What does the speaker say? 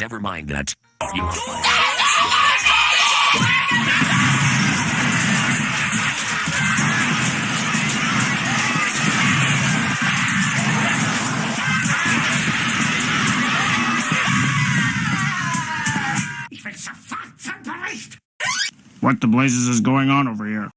Never mind that. You. What the blazes is going on over here?